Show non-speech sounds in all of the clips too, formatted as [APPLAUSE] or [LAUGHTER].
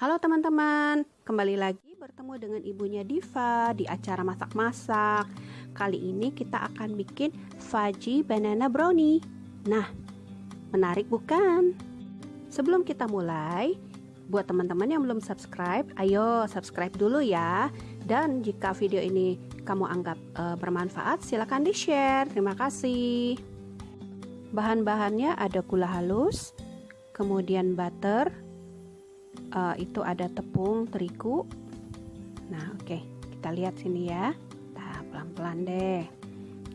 Halo teman-teman, kembali lagi bertemu dengan ibunya Diva di acara masak-masak. Kali ini kita akan bikin fudgy banana brownie. Nah, menarik bukan? Sebelum kita mulai, buat teman-teman yang belum subscribe, ayo subscribe dulu ya. Dan jika video ini kamu anggap uh, bermanfaat, silahkan di-share. Terima kasih. Bahan-bahannya ada gula halus, kemudian butter, uh, itu ada tepung terigu. Nah oke okay. kita lihat sini ya. Nah pelan-pelan deh.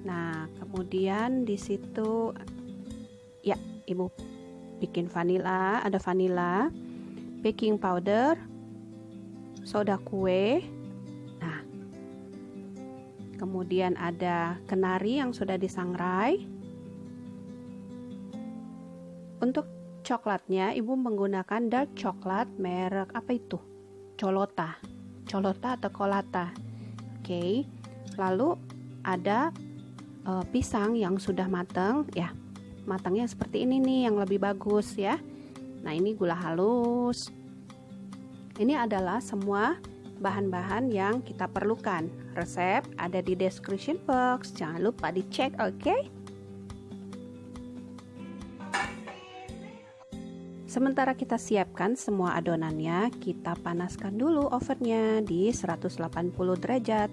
Nah kemudian di situ ya ibu bikin vanila ada vanila baking powder soda kue. Nah kemudian ada kenari yang sudah disangrai. Untuk coklatnya ibu menggunakan dark coklat merek apa itu? Colota. Colota atau colata. Oke. Okay. lalu ada uh, pisang yang sudah matang ya. Matangnya seperti ini nih yang lebih bagus ya. Nah ini gula halus. Ini adalah semua bahan-bahan yang kita perlukan. Resep ada di description box. Jangan lupa dicek oke? okay? Sementara kita siapkan semua adonannya, kita panaskan dulu ovennya di 180 derajat.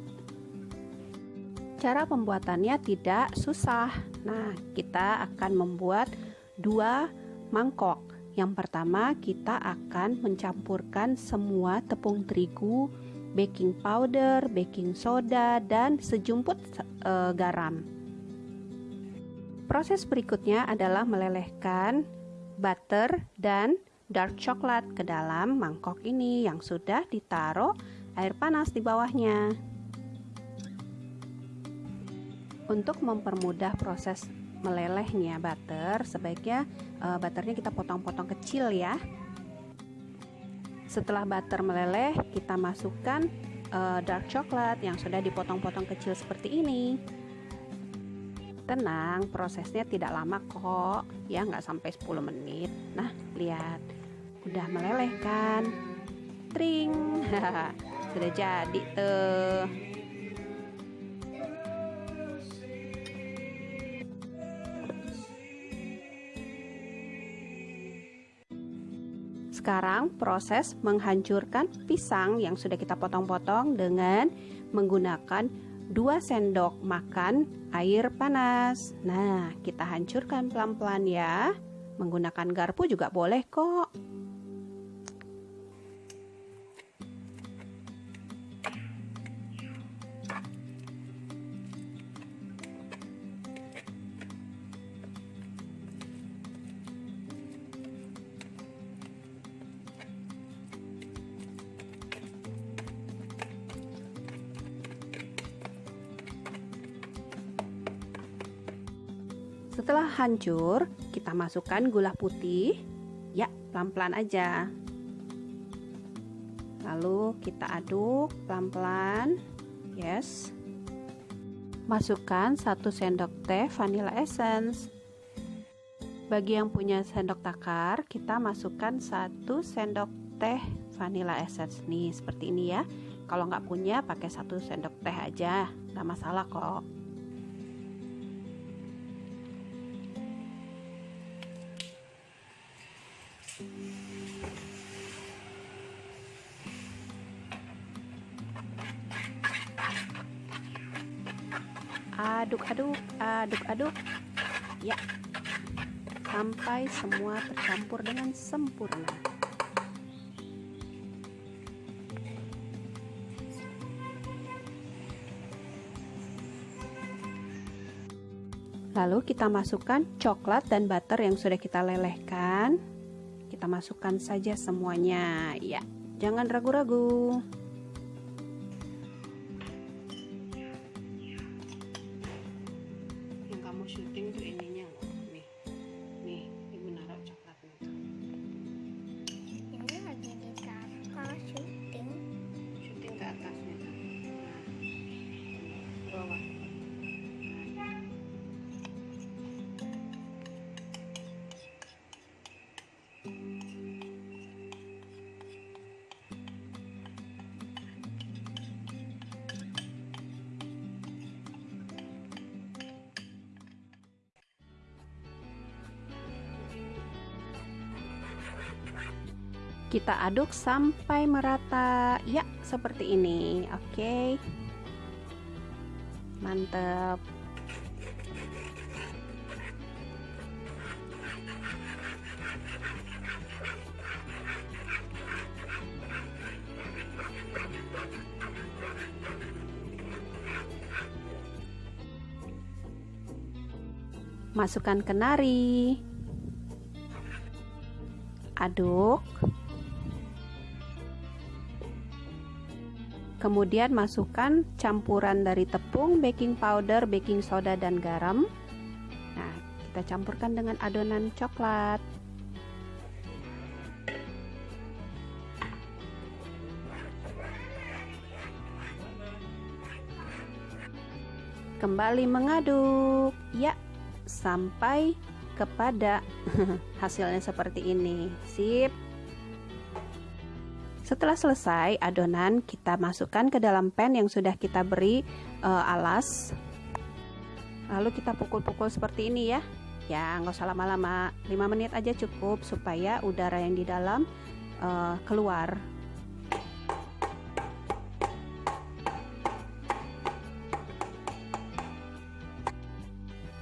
Cara pembuatannya tidak susah. Nah, kita akan membuat dua mangkok. Yang pertama, kita akan mencampurkan semua tepung terigu, baking powder, baking soda, dan sejumput e, garam. Proses berikutnya adalah melelehkan butter dan dark coklat ke dalam mangkok ini yang sudah ditaruh air panas di bawahnya. Untuk mempermudah proses melelehnya butter, sebaiknya uh, butternya kita potong-potong kecil ya. Setelah butter meleleh, kita masukkan uh, dark coklat yang sudah dipotong-potong kecil seperti ini. Tenang, prosesnya tidak lama kok, ya nggak sampai 10 menit. Nah, lihat, udah meleleh kan? Tring, [LAUGHS] sudah jadi tuh. Sekarang proses menghancurkan pisang yang sudah kita potong-potong dengan menggunakan 2 sendok makan air panas. Nah, kita hancurkan pelan-pelan ya. Menggunakan garpu juga boleh kok. Setelah hancur, kita masukkan gula putih. Ya, pelan-pelan aja. Lalu kita aduk pelan-pelan. Yes. Masukkan satu sendok teh vanilla essence. Bagi yang punya sendok takar, kita masukkan satu sendok teh vanilla essence nih seperti ini ya. Kalau nggak punya, pakai satu sendok teh aja, nggak masalah kok. Aduk-aduk aduk-aduk. Ya. Sampai semua tercampur dengan sempurna. Lalu kita masukkan coklat dan butter yang sudah kita lelehkan. Kita masukkan saja semuanya. Ya jangan ragu-ragu kita aduk sampai merata. Ya seperti ini. Oke. okay. Mantap. Masukkan kenari. Aduk. Kemudian masukkan campuran dari tepung, baking powder, baking soda, dan garam. Nah, kita campurkan dengan adonan coklat. Kembali mengaduk. Ya, sampai kepada [LAUGHS] hasilnya seperti ini. Sip. Setelah selesai adonan, kita masukkan ke dalam pan yang sudah kita beri uh, alas. Lalu kita pukul-pukul seperti ini ya. Ya, nggak usah lama-lama, 5 menit aja cukup supaya udara yang di dalam uh, keluar.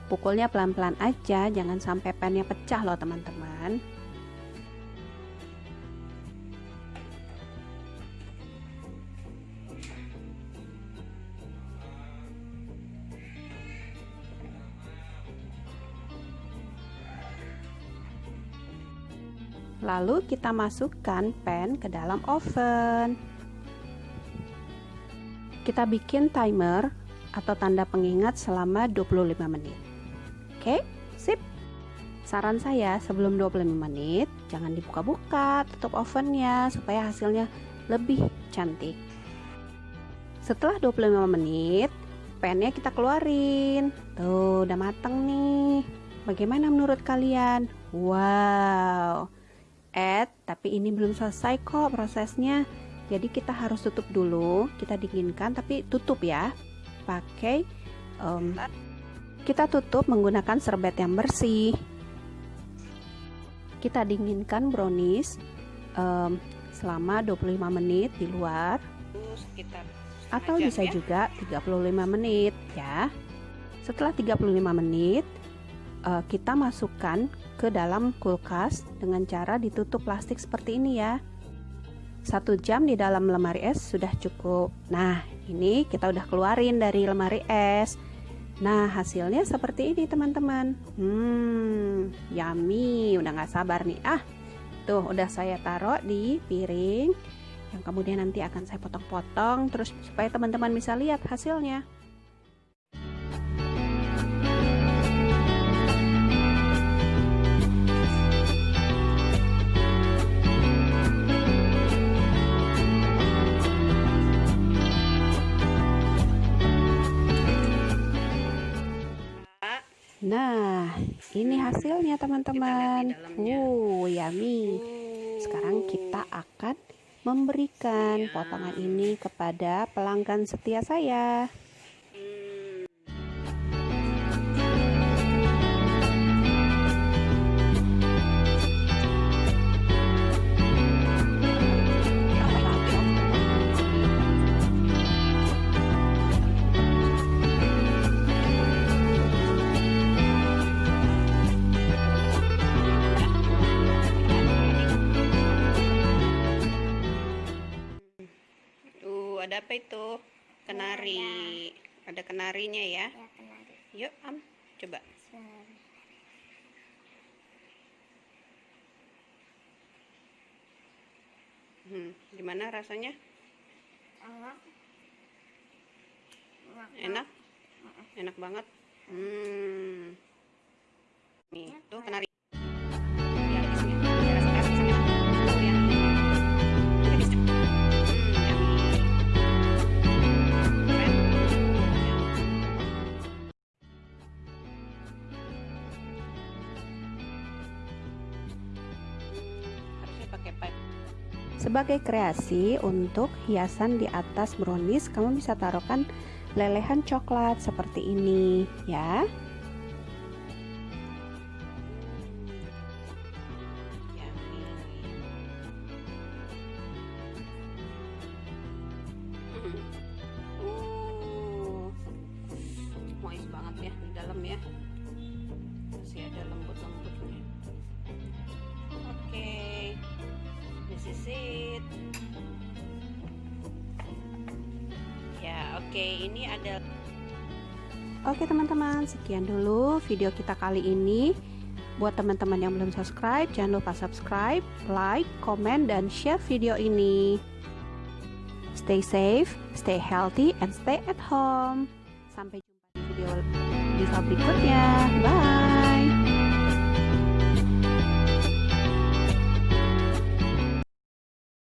Pukulnya pelan-pelan aja, jangan sampai pannya pecah loh teman-teman. Lalu kita masukkan pan ke dalam oven. Kita bikin timer atau tanda pengingat selama 25 menit. Oke, sip. Saran saya sebelum 25 menit jangan dibuka-buka, tutup ovennya supaya hasilnya lebih cantik. Setelah 25 menit, pannya kita keluarin. Tuh, udah mateng nih. Bagaimana menurut kalian? Wow add tapi ini belum selesai kok prosesnya. Jadi kita harus tutup dulu kita dinginkan tapi tutup ya. Pakai um, kita tutup menggunakan serbet yang bersih. Kita dinginkan brownies um, selama 25 menit di luar. Atau bisa ya. juga 35 menit ya. Setelah 35 menit uh, kita masukkan ke dalam kulkas dengan cara ditutup plastik seperti ini ya. Satu jam di dalam lemari es sudah cukup. Nah ini kita udah keluarin dari lemari es. Nah hasilnya seperti ini teman-teman. Hmm yummy. Udah gak sabar nih. Ah tuh udah saya taruh di piring. Yang kemudian nanti akan saya potong-potong terus supaya teman-teman bisa lihat hasilnya Nah, ini hasilnya teman-teman. Uh, yummy. Sekarang kita akan memberikan potongan ini kepada pelanggan setia saya. Ada apa itu? Kenari. Ada, ada kenarinya ya? Ya, kenari. Yuk, Am, coba. Hmm, gimana rasanya? Enak. Enak? Enak banget. Hmm. Sebagai kreasi untuk hiasan di atas brownies, kamu bisa taruhkan lelehan coklat seperti ini ya. Hmm. Ya, ya masih ada lembut-lembutnya oke okay this is it ya oke okay, ini ada Oke teman-teman, sekian dulu video kita kali ini. Buat teman-teman yang belum subscribe, jangan lupa subscribe, like, comment, dan share video ini. Stay safe, stay healthy, and stay at home. Sampai jumpa di video, video berikutnya. Bye!